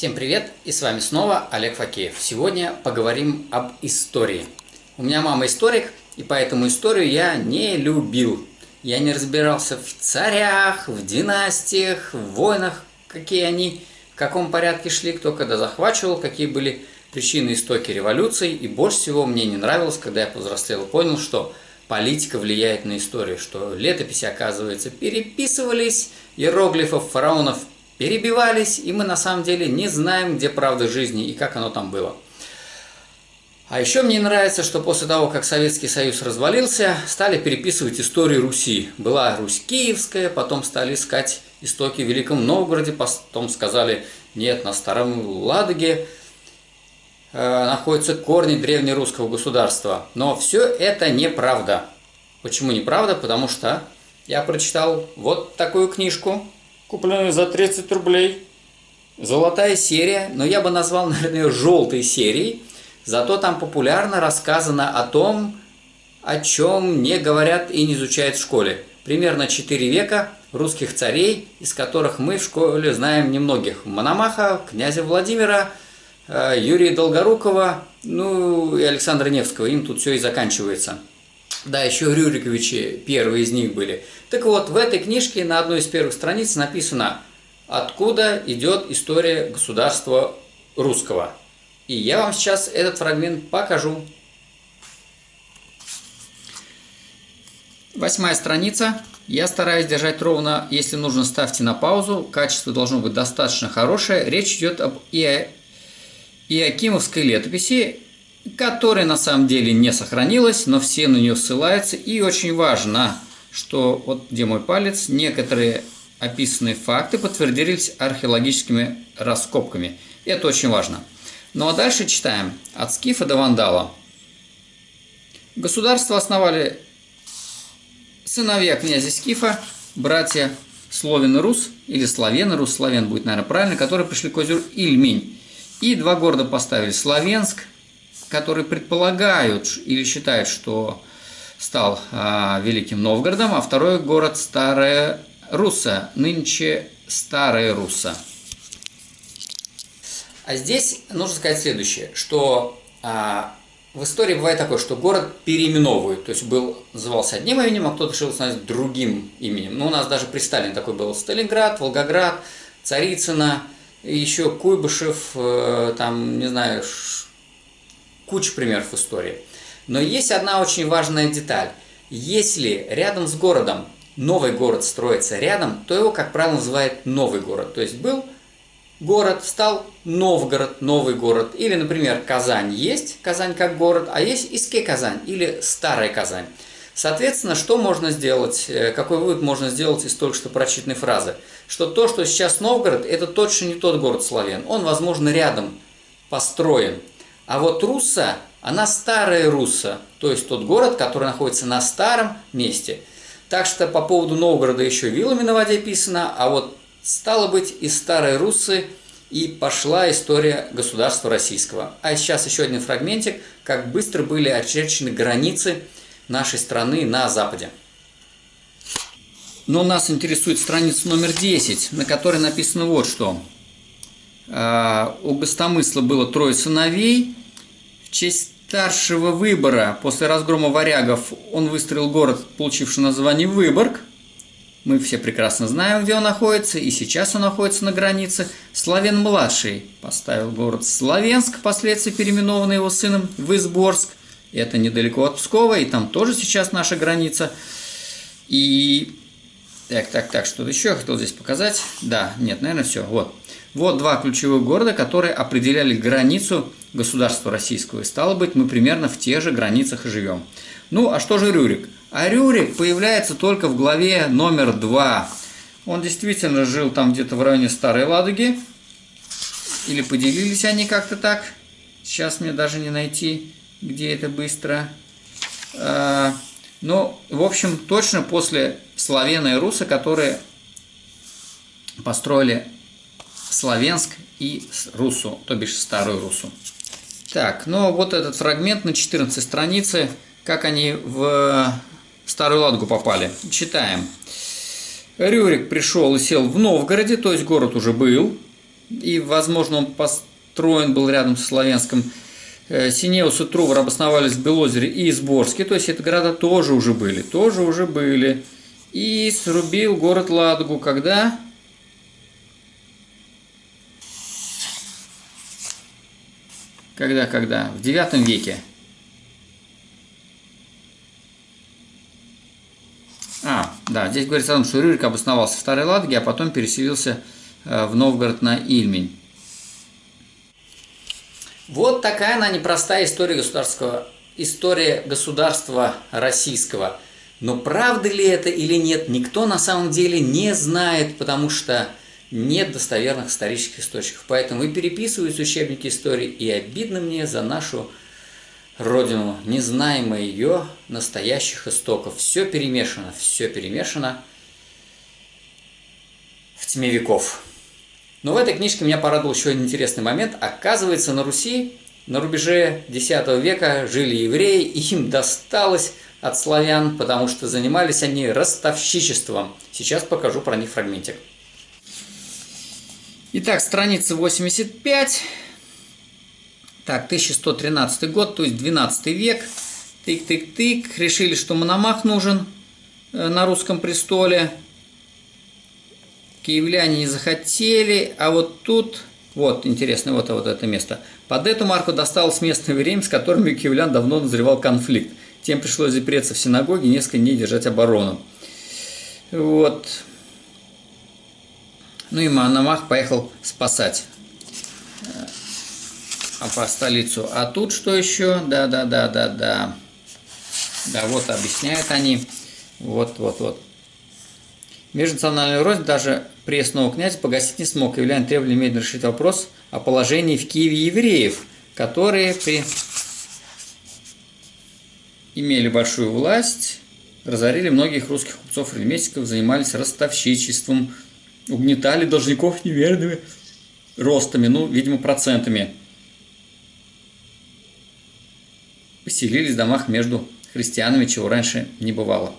Всем привет! И с вами снова Олег Факеев. Сегодня поговорим об истории. У меня мама историк, и поэтому историю я не любил. Я не разбирался в царях, в династиях, в войнах, какие они, в каком порядке шли, кто когда захвачивал, какие были причины истоки революций. И больше всего мне не нравилось, когда я повзрослел и понял, что политика влияет на историю, что летописи, оказывается, переписывались, иероглифов фараонов перебивались, и мы на самом деле не знаем, где правда жизни и как оно там было. А еще мне нравится, что после того, как Советский Союз развалился, стали переписывать историю Руси. Была Русь Киевская, потом стали искать истоки в Великом Новгороде, потом сказали, нет, на Старом Ладоге э, находятся корни древнерусского государства. Но все это неправда. Почему неправда? Потому что я прочитал вот такую книжку купленную за 30 рублей. Золотая серия, но я бы назвал, наверное, ее желтой серией. Зато там популярно рассказано о том, о чем не говорят и не изучают в школе. Примерно 4 века русских царей, из которых мы в школе знаем немногих. Мономаха, князя Владимира, э, Юрия Долгорукова, ну и Александра Невского. Им тут все и заканчивается. Да, еще Рюриковичи первые из них были. Так вот, в этой книжке на одной из первых страниц написано, откуда идет история государства русского. И я вам сейчас этот фрагмент покажу. Восьмая страница. Я стараюсь держать ровно, если нужно, ставьте на паузу. Качество должно быть достаточно хорошее. Речь идет об Иоакимовской летописи которая на самом деле не сохранилась, но все на нее ссылаются. И очень важно, что вот где мой палец, некоторые описанные факты подтвердились археологическими раскопками. Это очень важно. Ну а дальше читаем. От Скифа до Вандала. Государство основали сыновья князя Скифа, братья Словен Рус, или Славен Рус, Славен будет, наверное, правильно, которые пришли к озеру Ильмень. И два города поставили – Славенск которые предполагают или считают, что стал а, Великим Новгородом, а второй город Старая Русса, нынче Старая Русса. А здесь нужно сказать следующее, что а, в истории бывает такое, что город переименовывают, то есть был, назывался одним именем, а кто-то решил назвать другим именем. Ну, у нас даже при Сталине такой был Сталинград, Волгоград, Царицына, еще Куйбышев, э, там, не знаю, куча примеров истории. Но есть одна очень важная деталь. Если рядом с городом новый город строится рядом, то его, как правило, называют новый город. То есть был город, стал Новгород, новый город. Или, например, Казань есть, Казань как город, а есть Иске Казань или Старая Казань. Соответственно, что можно сделать, э, какой вывод можно сделать из только что прочитанной фразы? Что то, что сейчас Новгород, это точно не тот город Славян. Он, возможно, рядом построен. А вот Русса, она старая Русса, то есть тот город, который находится на старом месте. Так что по поводу Новгорода еще вилами на воде писано, а вот стало быть из старой Руссы и пошла история государства российского. А сейчас еще один фрагментик, как быстро были очерчены границы нашей страны на Западе. Но нас интересует страница номер 10, на которой написано вот что. А, у Гостомысла было трое сыновей, честь старшего выбора после разгрома варягов он выстроил город, получивший название Выборг. Мы все прекрасно знаем, где он находится, и сейчас он находится на границе. Славен-младший поставил город Славенск, впоследствии переименованный его сыном в Изборск. Это недалеко от Пскова, и там тоже сейчас наша граница. И... Так, так, так, что-то еще я хотел здесь показать. Да, нет, наверное, все. Вот. Вот два ключевых города, которые определяли границу государства российского. И стало быть, мы примерно в тех же границах и живем. Ну, а что же Рюрик? А Рюрик появляется только в главе номер два. Он действительно жил там где-то в районе Старой Ладоги. Или поделились они как-то так. Сейчас мне даже не найти, где это быстро. А, ну, в общем, точно после Славена и Руса, которые построили Славянск и Русу, то бишь Старую Русу. Так, ну вот этот фрагмент на 14 странице, как они в Старую Ладогу попали. Читаем. Рюрик пришел и сел в Новгороде, то есть город уже был. и, возможно, он построен был рядом со Славянском. Э, Синеус и Трувор обосновались в Белозере и Изборске, то есть это города тоже уже были, тоже уже были. И срубил город Ладогу, когда? Когда, когда? В девятом веке. А, да, здесь говорится о том, что Рюрик обосновался в Старой Ладоге, а потом переселился э, в Новгород на Ильмень. Вот такая она непростая история государства, история государства российского. Но правда ли это или нет, никто на самом деле не знает, потому что нет достоверных исторических источников. Поэтому и переписываюсь учебники истории, и обидно мне за нашу родину, не знаем мы ее настоящих истоков. Все перемешано, все перемешано в тьме веков. Но в этой книжке меня порадовал еще один интересный момент. Оказывается, на Руси на рубеже X века жили евреи, и им досталось от славян, потому что занимались они ростовщичеством. Сейчас покажу про них фрагментик. Итак, страница 85. Так, 1113 год, то есть 12 век. Тык-тык-тык. Решили, что Мономах нужен э, на русском престоле. Киевляне не захотели, а вот тут, вот, интересно, вот, вот это место. Под эту марку досталось местное время, с которыми у киевлян давно назревал конфликт. Тем пришлось запереться в синагоге и несколько дней держать оборону. Вот. Ну и Мономах поехал спасать а по столицу. А тут что еще? Да, да, вот объясняют они. Вот, вот, вот. Межнациональную рознь даже пресного князя погасить не смог. Являн требовали немедленно решить вопрос о положении в Киеве евреев, которые при... имели большую власть, разорили многих русских купцов и ремесленников, занимались ростовщичеством, угнетали должников неверными ростами, ну, видимо, процентами. Поселились в домах между христианами, чего раньше не бывало.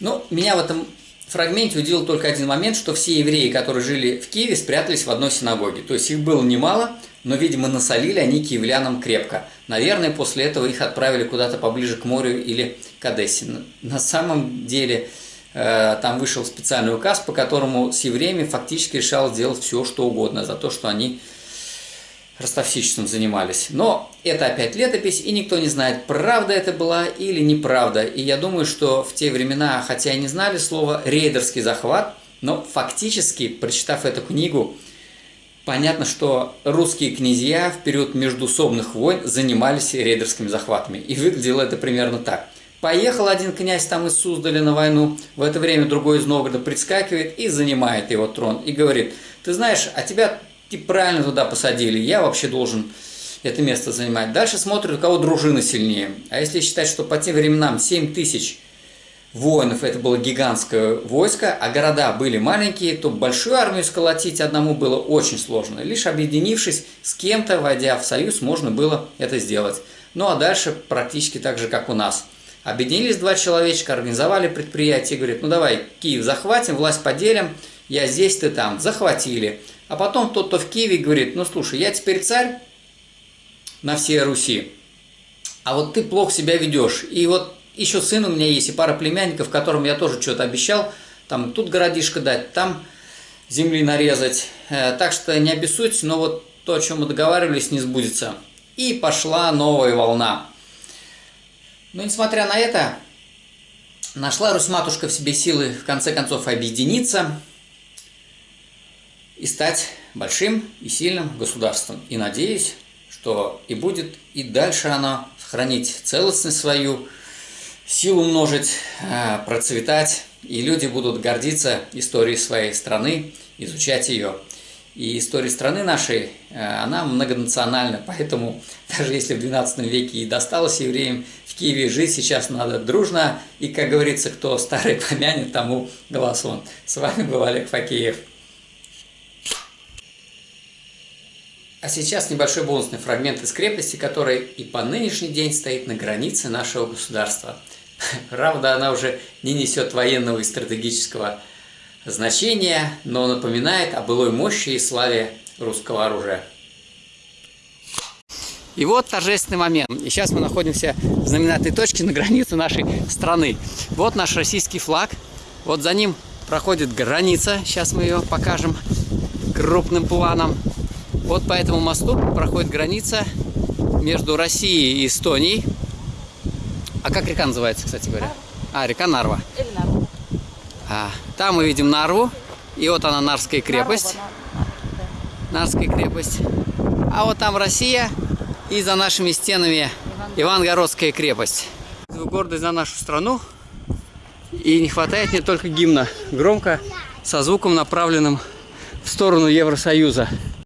Ну, меня в этом фрагменте удивил только один момент, что все евреи, которые жили в Киеве, спрятались в одной синагоге. То есть их было немало, но, видимо, насолили они киевлянам крепко. Наверное, после этого их отправили куда-то поближе к морю или к Одессе. На самом деле, там вышел специальный указ, по которому с евреями фактически решалось делать все, что угодно, за то, что они ростовщичеством занимались. Но это опять летопись, и никто не знает, правда это была или неправда. И я думаю, что в те времена, хотя и не знали слова «рейдерский захват», но фактически, прочитав эту книгу, понятно, что русские князья в период междусобных войн занимались рейдерскими захватами. И выглядело это примерно так. Поехал один князь там из Суздаля на войну, в это время другой из Новгорода предскакивает и занимает его трон. И говорит, ты знаешь, а тебя и правильно туда посадили, я вообще должен это место занимать. Дальше смотрят, у кого дружина сильнее. А если считать, что по тем временам 7 тысяч воинов это было гигантское войско, а города были маленькие, то большую армию сколотить одному было очень сложно. Лишь объединившись с кем-то, войдя в союз, можно было это сделать. Ну а дальше практически так же, как у нас. Объединились два человечка, организовали предприятие, говорят, ну давай Киев захватим, власть поделим, я здесь, ты там. Захватили. А потом тот, кто в Киеве, говорит, ну слушай, я теперь царь на всей Руси, а вот ты плохо себя ведешь. И вот еще сын у меня есть, и пара племянников, которым я тоже что-то обещал, там тут городишко дать, там земли нарезать. Э, так что не обессудьте, но вот то, о чем мы договаривались, не сбудется. И пошла новая волна. Но несмотря на это, нашла Русь-матушка в себе силы в конце концов объединиться – и стать большим и сильным государством. И надеюсь, что и будет и дальше оно сохранить целостность свою, силу множить, э, процветать, и люди будут гордиться историей своей страны, изучать ее. И история страны нашей, э, она многонациональна, поэтому даже если в XII веке и досталось евреям в Киеве жить, сейчас надо дружно, и, как говорится, кто старый помянет, тому глаз он. С вами был Олег Факеев. А сейчас небольшой бонусный фрагмент из крепости, которая и по нынешний день стоит на границе нашего государства. Правда, она уже не несет военного и стратегического значения, но напоминает о былой мощи и славе русского оружия. И вот торжественный момент. И сейчас мы находимся в знаменательной точке на границе нашей страны. Вот наш российский флаг. Вот за ним проходит граница. Сейчас мы ее покажем крупным планом. Вот по этому мосту проходит граница между Россией и Эстонией. А как река называется, кстати говоря? А, река Нарва. Или Нарва. А, там мы видим Нарву. И вот она, Нарвская крепость. Нарва, да. Нарвская крепость. А вот там Россия. И за нашими стенами Ивангородская крепость. Гордость за нашу страну. И не хватает мне только гимна. Громко, со звуком направленным в сторону Евросоюза.